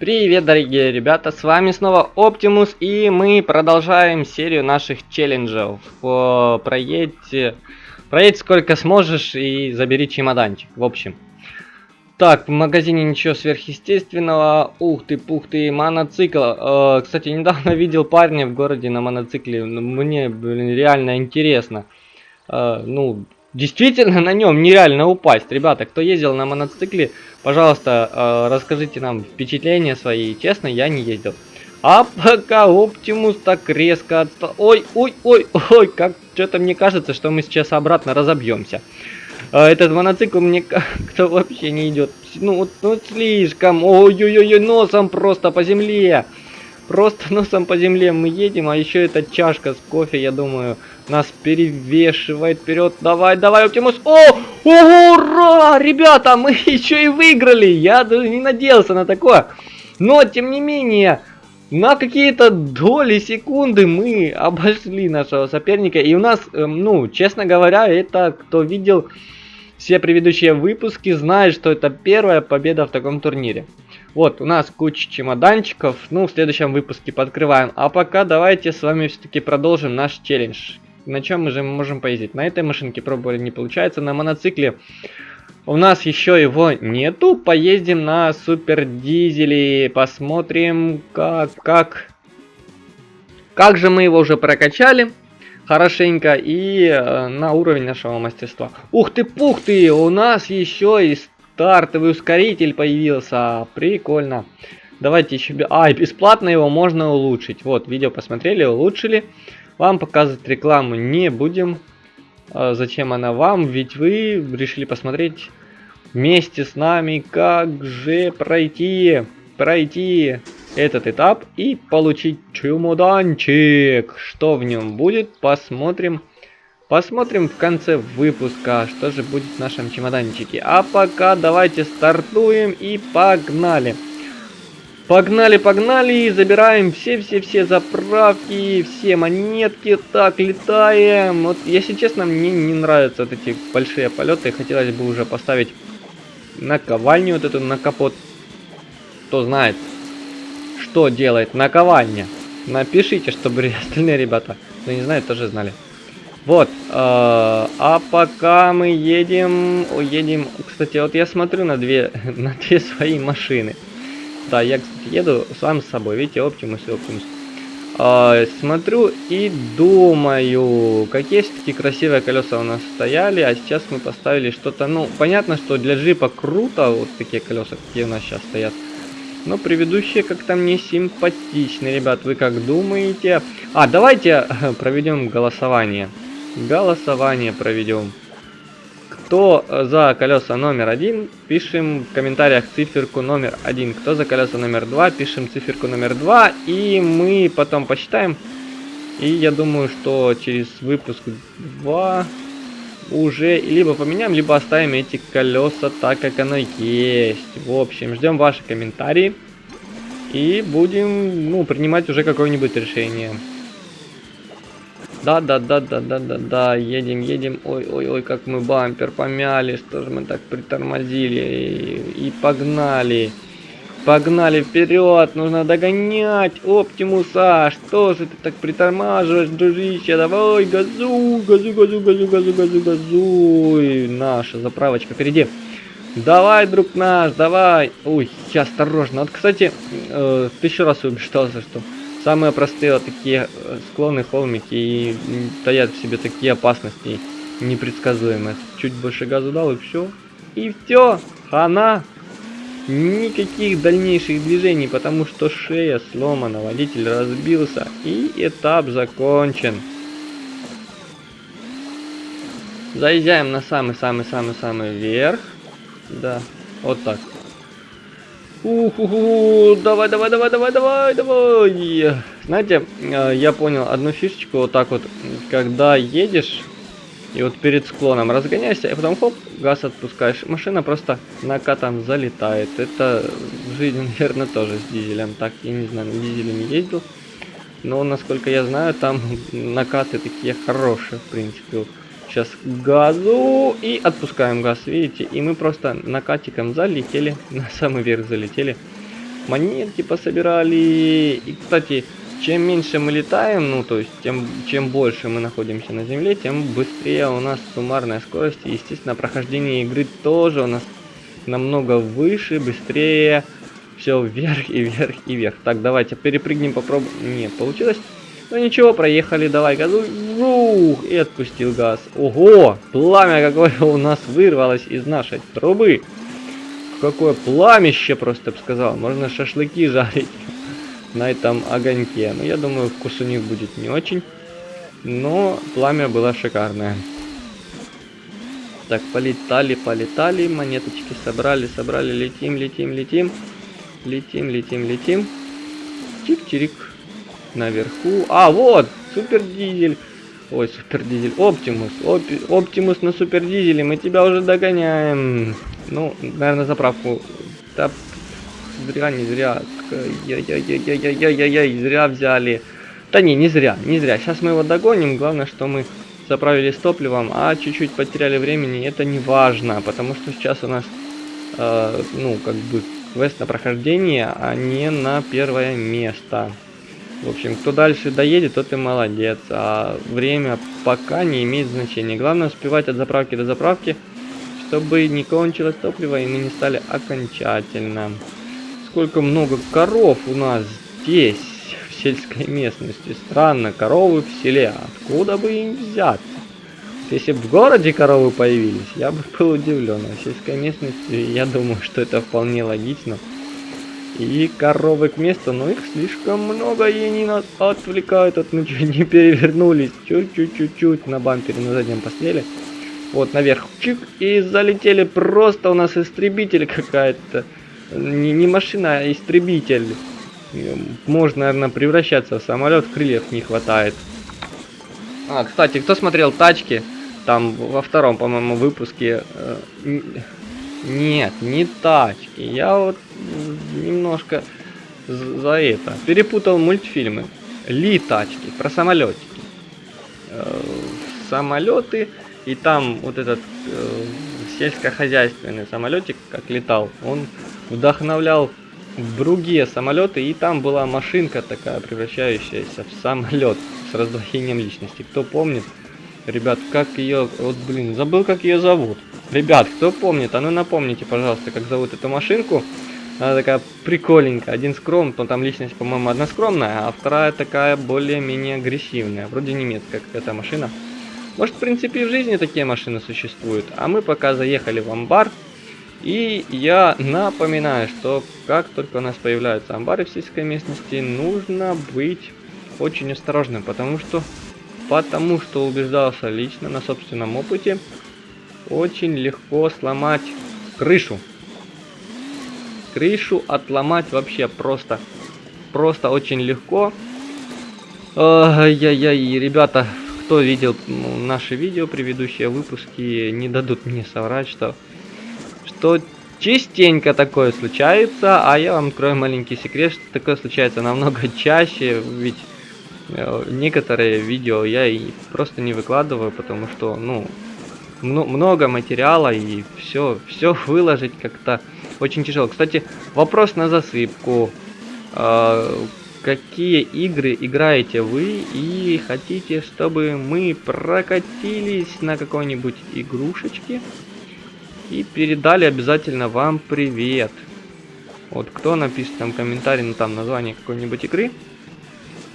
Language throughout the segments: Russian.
Привет, дорогие ребята, с вами снова Оптимус, и мы продолжаем серию наших челленджев. Проедь, проедь сколько сможешь и забери чемоданчик, в общем. Так, в магазине ничего сверхъестественного. Ух ты, пух ты, моноцикл. Э, кстати, недавно видел парня в городе на моноцикле. Мне, блин, реально интересно. Э, ну, Действительно на нем нереально упасть. Ребята, кто ездил на моноцикле, пожалуйста, э, расскажите нам впечатления свои. Честно, я не ездил. А пока Оптимус так резко от... Ой, ой, ой, ой, как что-то мне кажется, что мы сейчас обратно разобьемся. Э, этот моноцикл мне как-то вообще не идет. Ну, вот, ну слишком. Ой-ой-ой, носом просто по земле. Просто носом по земле мы едем, а еще эта чашка с кофе, я думаю, нас перевешивает вперед. Давай, давай, Оптимус. О, ура, ребята, мы еще и выиграли. Я даже не надеялся на такое. Но, тем не менее, на какие-то доли секунды мы обошли нашего соперника. И у нас, эм, ну, честно говоря, это кто видел все предыдущие выпуски, знает, что это первая победа в таком турнире. Вот, у нас куча чемоданчиков, ну, в следующем выпуске подкрываем. А пока давайте с вами все-таки продолжим наш челлендж. На чем мы же можем поездить? На этой машинке пробовали, не получается. На моноцикле у нас еще его нету. Поездим на супер дизеле, посмотрим, как, как, как же мы его уже прокачали хорошенько и э, на уровень нашего мастерства. Ух ты, пух ты, у нас еще и Стартовый ускоритель появился. Прикольно. Давайте еще... А, и бесплатно его можно улучшить. Вот, видео посмотрели, улучшили. Вам показывать рекламу не будем. А зачем она вам? Ведь вы решили посмотреть вместе с нами, как же пройти, пройти этот этап и получить чемоданчик. Что в нем будет, посмотрим Посмотрим в конце выпуска, что же будет в нашем чемоданчике. А пока давайте стартуем и погнали. Погнали, погнали, забираем все-все-все заправки, все монетки. Так, летаем. Вот, если честно, мне не нравятся вот эти большие полеты. Хотелось бы уже поставить наковальню вот эту на капот. Кто знает, что делает наковальня. Напишите, чтобы остальные ребята, кто не знает, тоже знали. Вот, э, а пока мы едем, едем, кстати, вот я смотрю на две, на две свои машины. Да, я, кстати, еду сам с собой, видите, Оптимус и Оптимус. Э, смотрю и думаю, какие все-таки красивые колеса у нас стояли, а сейчас мы поставили что-то, ну, понятно, что для джипа круто, вот такие колеса, какие у нас сейчас стоят. Но предыдущие как-то мне симпатичны, ребят, вы как думаете? А, давайте проведем голосование голосование проведем. Кто за колеса номер один, пишем в комментариях циферку номер один. Кто за колеса номер два, пишем циферку номер два. И мы потом посчитаем. И я думаю, что через выпуск 2 уже либо поменяем, либо оставим эти колеса так, как оно есть. В общем, ждем ваши комментарии. И будем ну, принимать уже какое-нибудь решение. Да, да, да, да, да, да, да, едем, едем. Ой, ой, ой, как мы бампер помяли, что же мы так притормозили и, и погнали. Погнали вперед, нужно догонять Оптимуса. Что же ты так притормаживаешь, дружище? Давай, газу, газу, газу, газу, газу, газу, газуй. Наша заправочка впереди. Давай, друг наш, давай. Ой, я осторожно. Вот, кстати, э, тысячу раз убеждался, что Самые простые вот такие э, склоны, холмики и таят в себе такие опасности непредсказуемые. Чуть больше газу дал и все. И все, хана. Никаких дальнейших движений, потому что шея сломана, водитель разбился и этап закончен. Заезжаем на самый-самый-самый-самый верх. Да, вот так. Уху, давай, давай, давай, давай, давай, давай. Знаете, э, я понял одну фишечку, вот так вот, когда едешь, и вот перед склоном разгоняешься, и потом хоп, газ отпускаешь, машина просто накатом залетает. Это в жизни, наверное, тоже с дизелем. Так, я не знаю, на дизеле не ездил. Но, насколько я знаю, там накаты такие хорошие, в принципе. Сейчас газу и отпускаем газ, видите? И мы просто накатиком залетели, на самый верх залетели. монетки пособирали. И, кстати, чем меньше мы летаем, ну, то есть, тем, чем больше мы находимся на Земле, тем быстрее у нас суммарная скорость. И, естественно, прохождение игры тоже у нас намного выше, быстрее. Все вверх и вверх и вверх. Так, давайте перепрыгнем, попробуем. Не, получилось. Ну ничего, проехали, давай газу. Жух, и отпустил газ. Ого, пламя какое у нас вырвалось из нашей трубы. Какое пламище, просто бы сказал. Можно шашлыки жарить на этом огоньке. Но ну, я думаю, вкус у них будет не очень. Но пламя было шикарное. Так, полетали, полетали, монеточки собрали, собрали, летим, летим, летим. Летим, летим, летим. Чик-чирик. Наверху. А, вот, супер дизель. Ой, супер дизель. Оптимус. Опи, Оптимус на супер дизеле. Мы тебя уже догоняем. Ну, наверное, заправку. Да, зря, не зря. Яй-яй-яй-яй-яй-яй-яй, зря взяли. Да не, не зря, не зря. Сейчас мы его догоним. Главное, что мы заправились топливом, а чуть-чуть потеряли времени. Это не важно, потому что сейчас у нас, э, ну, как бы, квест на прохождение, а не на первое место. В общем, кто дальше доедет, тот и молодец. А время пока не имеет значения. Главное успевать от заправки до заправки, чтобы не кончилось топливо и мы не стали окончательно сколько много коров у нас здесь, в сельской местности. Странно, коровы в селе. Откуда бы им взяться? Если бы в городе коровы появились, я бы был удивлен. А в сельской местности, я думаю, что это вполне логично. И коровы к месту, но их слишком много, и они нас отвлекают от чуть не перевернулись. Чуть-чуть-чуть-чуть на бампере на заднем пострели. Вот наверх, чик, и залетели просто у нас истребитель какая-то не, не машина, а истребитель. Можно, наверное, превращаться в самолет, крыльев не хватает. А, кстати, кто смотрел тачки, там во втором, по-моему, выпуске... Э, нет, не тачки. Я вот немножко за это перепутал мультфильмы. Ли тачки, про самолетики. Э, самолеты, и там вот этот э, сельскохозяйственный самолетик, как летал, он вдохновлял другие самолеты, и там была машинка такая, превращающаяся в самолет с раздвоением личности. Кто помнит, ребят, как ее, вот блин, забыл как ее зовут. Ребят, кто помнит, а ну напомните, пожалуйста, как зовут эту машинку. Она такая прикольненькая. Один скром, то там личность, по-моему, одна скромная, а вторая такая более-менее агрессивная. Вроде немецкая какая-то машина. Может, в принципе, и в жизни такие машины существуют. А мы пока заехали в амбар, и я напоминаю, что как только у нас появляются амбары в сельской местности, нужно быть очень осторожным, потому что, потому что убеждался лично на собственном опыте, очень легко сломать крышу. Крышу отломать вообще просто, просто очень легко. Ай-яй-яй, ребята, кто видел наши видео, предыдущие выпуски, не дадут мне соврать, что что частенько такое случается, а я вам открою маленький секрет, что такое случается намного чаще, ведь э, некоторые видео я и просто не выкладываю, потому что, ну, много материала и все, все выложить как-то очень тяжело. Кстати, вопрос на засыпку. Э, какие игры играете вы и хотите, чтобы мы прокатились на какой-нибудь игрушечке? И передали обязательно вам привет. Вот кто напишет там комментарий, ну там название какой-нибудь игры.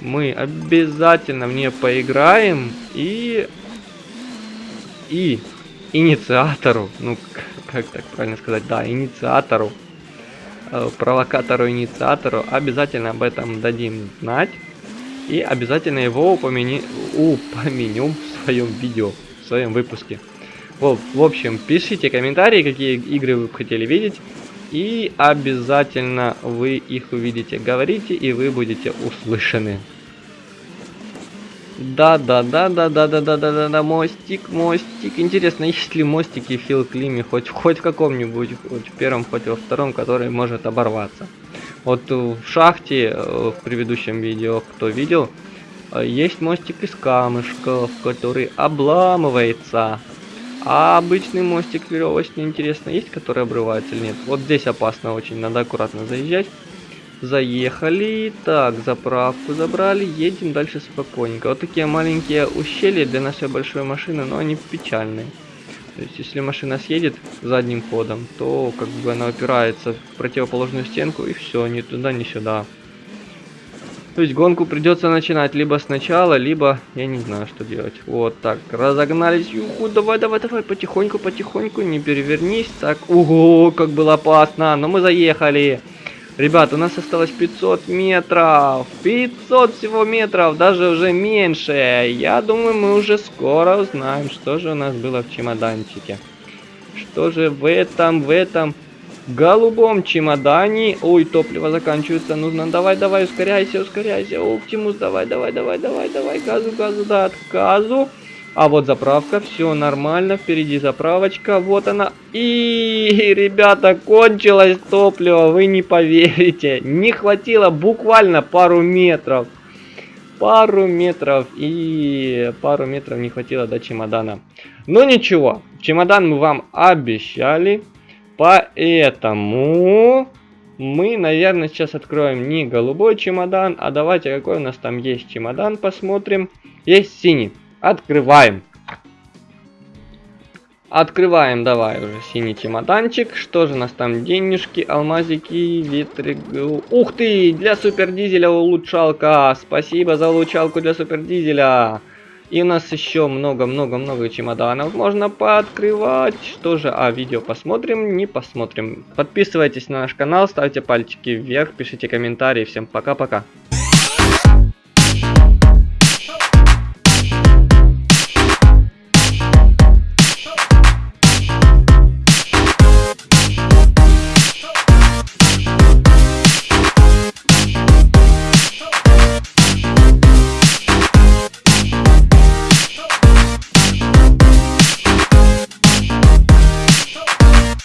Мы обязательно в нее поиграем и... И инициатору, ну как так правильно сказать, да, инициатору, э, провокатору, инициатору обязательно об этом дадим знать. И обязательно его упомяни... упомянем в своем видео, в своем выпуске. В, в общем, пишите комментарии, какие игры вы хотели видеть. И обязательно вы их увидите. Говорите, и вы будете услышаны. Да, да, да, да, да, да, да, да, да, да, мостик, мостик. Интересно, есть ли мостики в Климе хоть, хоть в каком-нибудь, хоть в первом, хоть во втором, который может оборваться. Вот в шахте, э, в предыдущем видео, кто видел, э, есть мостик из камешков, который обламывается. А обычный мостик веревочный, интересно, есть, который обрывается или нет? Вот здесь опасно очень, надо аккуратно заезжать. Заехали. Так, заправку забрали. Едем дальше спокойненько. Вот такие маленькие ущелья для нашей большой машины, но они печальные. То есть, если машина съедет задним ходом, то как бы она опирается в противоположную стенку и все, ни туда, ни сюда. То есть гонку придется начинать либо сначала, либо я не знаю, что делать. Вот так, разогнались. Юху, давай, давай, давай, потихоньку, потихоньку, не перевернись. Так, ого, как было опасно, но мы заехали. Ребят, у нас осталось 500 метров. 500 всего метров, даже уже меньше. Я думаю, мы уже скоро узнаем, что же у нас было в чемоданчике. Что же в этом, в этом голубом чемодане... Ой, топливо заканчивается, нужно... Давай, давай, ускоряйся, ускоряйся. Оптимус, давай, давай, давай, давай, давай. Газу, газу, да, от газу. А вот заправка, все нормально, впереди заправочка, вот она. И, ребята, кончилось топливо, вы не поверите. Не хватило буквально пару метров. Пару метров и пару метров не хватило до чемодана. Но ничего, чемодан мы вам обещали. Поэтому мы, наверное, сейчас откроем не голубой чемодан, а давайте какой у нас там есть чемодан посмотрим. Есть синий. Открываем. Открываем, давай уже синий чемоданчик. Что же у нас там? Денежки, алмазики, ветры. Ух ты, для супердизеля улучшалка. Спасибо за улучшалку для супердизеля. И у нас еще много-много-много чемоданов можно пооткрывать. Что же, а видео посмотрим, не посмотрим. Подписывайтесь на наш канал, ставьте пальчики вверх, пишите комментарии. Всем пока-пока.